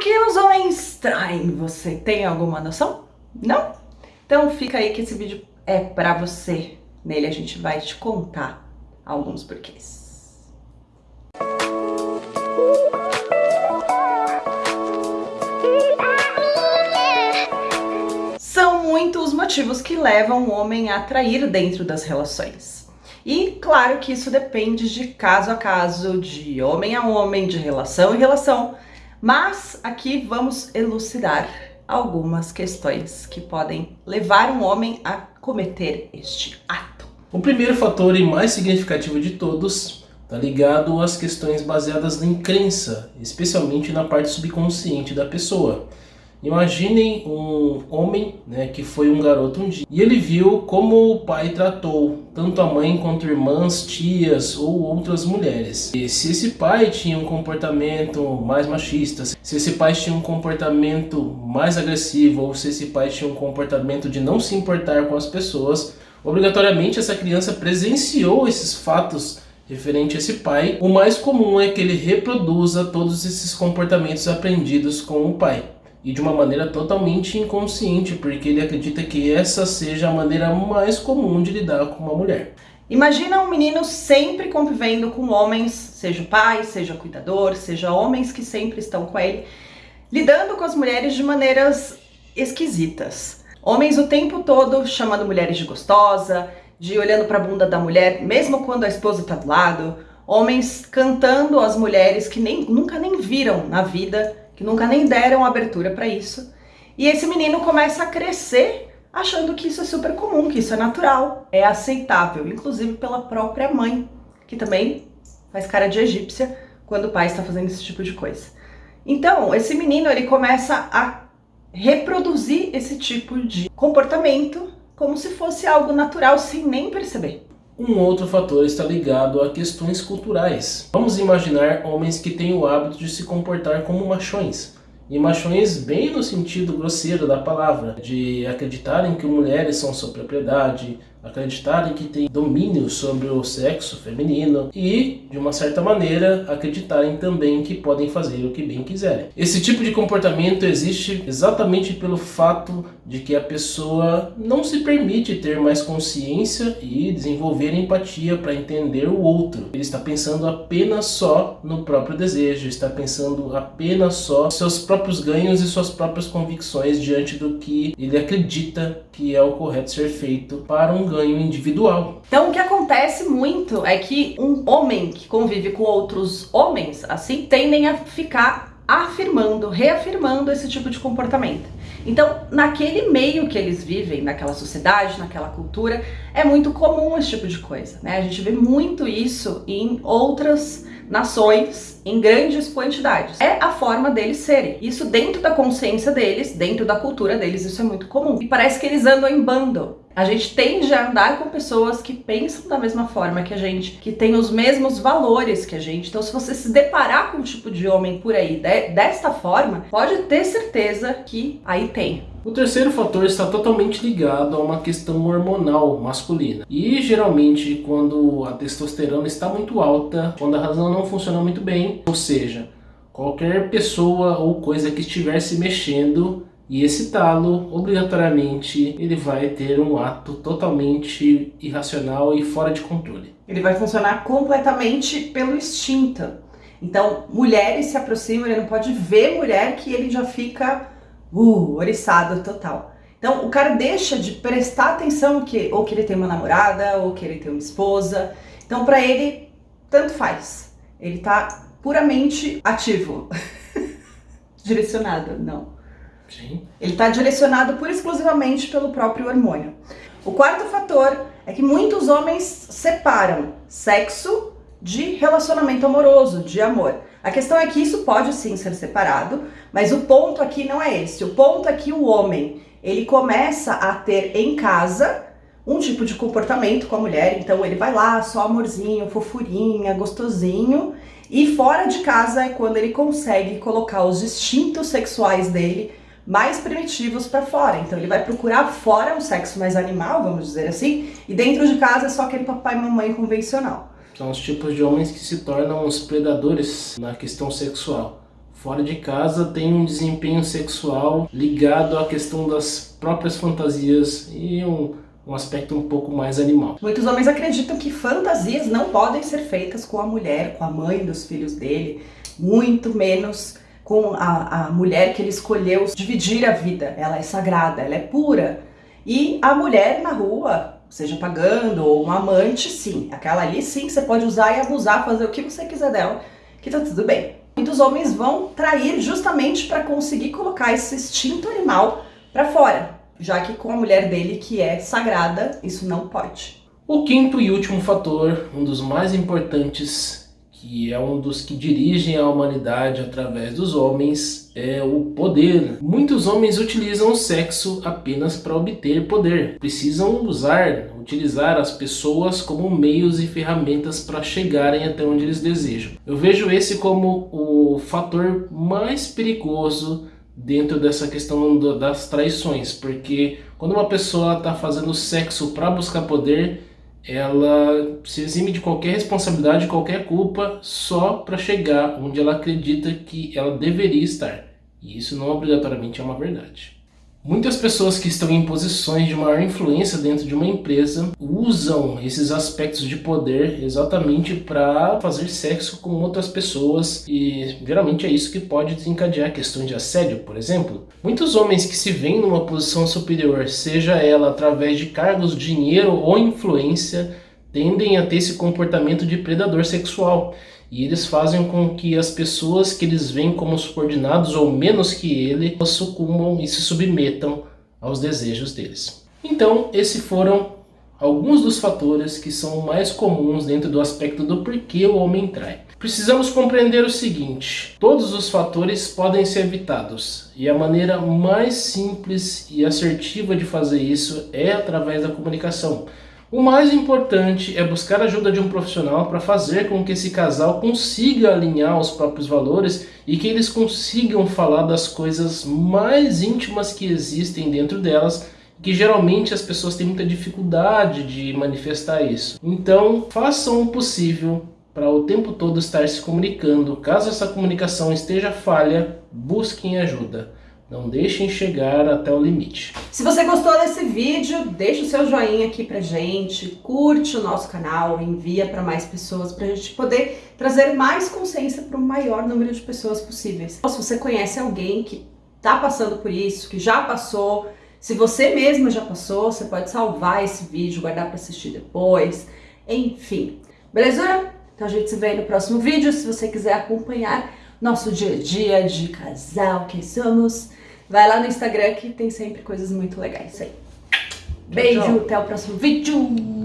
que homens traem? Você tem alguma noção? Não? Então fica aí que esse vídeo é pra você. Nele a gente vai te contar alguns porquês. São muitos os motivos que levam o homem a atrair dentro das relações. E claro que isso depende de caso a caso, de homem a homem, de relação em relação, mas aqui vamos elucidar algumas questões que podem levar um homem a cometer este ato. O primeiro fator e mais significativo de todos está ligado às questões baseadas em crença, especialmente na parte subconsciente da pessoa. Imaginem um homem né, que foi um garoto um dia e ele viu como o pai tratou tanto a mãe quanto irmãs, tias ou outras mulheres. E se esse pai tinha um comportamento mais machista, se esse pai tinha um comportamento mais agressivo ou se esse pai tinha um comportamento de não se importar com as pessoas, obrigatoriamente essa criança presenciou esses fatos referente a esse pai. O mais comum é que ele reproduza todos esses comportamentos aprendidos com o pai e de uma maneira totalmente inconsciente, porque ele acredita que essa seja a maneira mais comum de lidar com uma mulher. Imagina um menino sempre convivendo com homens, seja pai, seja cuidador, seja homens que sempre estão com ele, lidando com as mulheres de maneiras esquisitas. Homens o tempo todo chamando mulheres de gostosa, de olhando para a bunda da mulher, mesmo quando a esposa está do lado. Homens cantando as mulheres que nem, nunca nem viram na vida que nunca nem deram abertura para isso. E esse menino começa a crescer achando que isso é super comum, que isso é natural, é aceitável, inclusive pela própria mãe, que também faz cara de egípcia quando o pai está fazendo esse tipo de coisa. Então, esse menino ele começa a reproduzir esse tipo de comportamento como se fosse algo natural sem nem perceber. Um outro fator está ligado a questões culturais. Vamos imaginar homens que têm o hábito de se comportar como machões. E machões bem no sentido grosseiro da palavra, de acreditarem que mulheres são sua propriedade, acreditarem que têm domínio sobre o sexo feminino e, de uma certa maneira, acreditarem também que podem fazer o que bem quiserem. Esse tipo de comportamento existe exatamente pelo fato de que a pessoa não se permite ter mais consciência e desenvolver empatia para entender o outro. Ele está pensando apenas só no próprio desejo, está pensando apenas só seus próprios ganhos e suas próprias convicções diante do que ele acredita que é o correto ser feito para um ganho individual. Então o que acontece muito é que um homem que convive com outros homens, assim, tendem a ficar afirmando, reafirmando esse tipo de comportamento. Então, naquele meio que eles vivem, naquela sociedade, naquela cultura, é muito comum esse tipo de coisa, né? A gente vê muito isso em outras nações em grandes quantidades. É a forma deles serem. Isso dentro da consciência deles, dentro da cultura deles, isso é muito comum. E parece que eles andam em bando. A gente tende a andar com pessoas que pensam da mesma forma que a gente, que têm os mesmos valores que a gente. Então, se você se deparar com um tipo de homem por aí de, desta forma, pode ter certeza que aí tem. O terceiro fator está totalmente ligado a uma questão hormonal masculina. E geralmente quando a testosterona está muito alta, quando a razão não funciona muito bem, ou seja, qualquer pessoa ou coisa que estiver se mexendo e excitá-lo, obrigatoriamente ele vai ter um ato totalmente irracional e fora de controle. Ele vai funcionar completamente pelo instinto. Então, mulheres se aproximam, ele não pode ver mulher que ele já fica uh, oriçado total. Então, o cara deixa de prestar atenção que ou que ele tem uma namorada, ou que ele tem uma esposa. Então, para ele, tanto faz. Ele tá puramente ativo. Direcionado, não. Sim. Ele está direcionado pura exclusivamente pelo próprio hormônio. O quarto fator é que muitos homens separam sexo de relacionamento amoroso, de amor. A questão é que isso pode sim ser separado, mas o ponto aqui não é esse. O ponto é que o homem, ele começa a ter em casa um tipo de comportamento com a mulher, então ele vai lá, só amorzinho, fofurinha, gostosinho, e fora de casa é quando ele consegue colocar os instintos sexuais dele mais primitivos para fora. Então ele vai procurar fora um sexo mais animal, vamos dizer assim, e dentro de casa é só aquele papai e mamãe convencional. São os tipos de homens que se tornam os predadores na questão sexual. fora de casa tem um desempenho sexual ligado à questão das próprias fantasias e um, um aspecto um pouco mais animal. Muitos homens acreditam que fantasias não podem ser feitas com a mulher, com a mãe dos filhos dele, muito menos com a, a mulher que ele escolheu dividir a vida. Ela é sagrada, ela é pura. E a mulher na rua, seja pagando ou um amante, sim. Aquela ali, sim, você pode usar e abusar, fazer o que você quiser dela, que tá tudo bem. Muitos homens vão trair justamente para conseguir colocar esse instinto animal para fora, já que com a mulher dele, que é sagrada, isso não pode. O quinto e último fator, um dos mais importantes que é um dos que dirigem a humanidade através dos homens, é o poder. Muitos homens utilizam o sexo apenas para obter poder. Precisam usar, utilizar as pessoas como meios e ferramentas para chegarem até onde eles desejam. Eu vejo esse como o fator mais perigoso dentro dessa questão das traições, porque quando uma pessoa está fazendo sexo para buscar poder, ela se exime de qualquer responsabilidade, qualquer culpa, só para chegar onde ela acredita que ela deveria estar. E isso não obrigatoriamente é uma verdade. Muitas pessoas que estão em posições de maior influência dentro de uma empresa usam esses aspectos de poder exatamente para fazer sexo com outras pessoas e geralmente é isso que pode desencadear questões de assédio, por exemplo. Muitos homens que se veem numa posição superior, seja ela através de cargos, dinheiro ou influência, tendem a ter esse comportamento de predador sexual e eles fazem com que as pessoas que eles veem como subordinados ou menos que ele sucumbam e se submetam aos desejos deles. Então, esses foram alguns dos fatores que são mais comuns dentro do aspecto do porquê o homem trai. Precisamos compreender o seguinte, todos os fatores podem ser evitados e a maneira mais simples e assertiva de fazer isso é através da comunicação. O mais importante é buscar ajuda de um profissional para fazer com que esse casal consiga alinhar os próprios valores e que eles consigam falar das coisas mais íntimas que existem dentro delas que geralmente as pessoas têm muita dificuldade de manifestar isso. Então, façam o possível para o tempo todo estar se comunicando. Caso essa comunicação esteja falha, busquem ajuda. Não deixem chegar até o limite. Se você gostou desse vídeo, deixa o seu joinha aqui pra gente, curte o nosso canal, envia para mais pessoas pra gente poder trazer mais consciência para o maior número de pessoas possíveis. Se você conhece alguém que tá passando por isso, que já passou, se você mesma já passou, você pode salvar esse vídeo, guardar para assistir depois, enfim. Beleza? Então a gente se vê no próximo vídeo, se você quiser acompanhar nosso dia a dia de casal que somos. Vai lá no Instagram que tem sempre coisas muito legais aí. Beijo, tchau, tchau. até o próximo vídeo.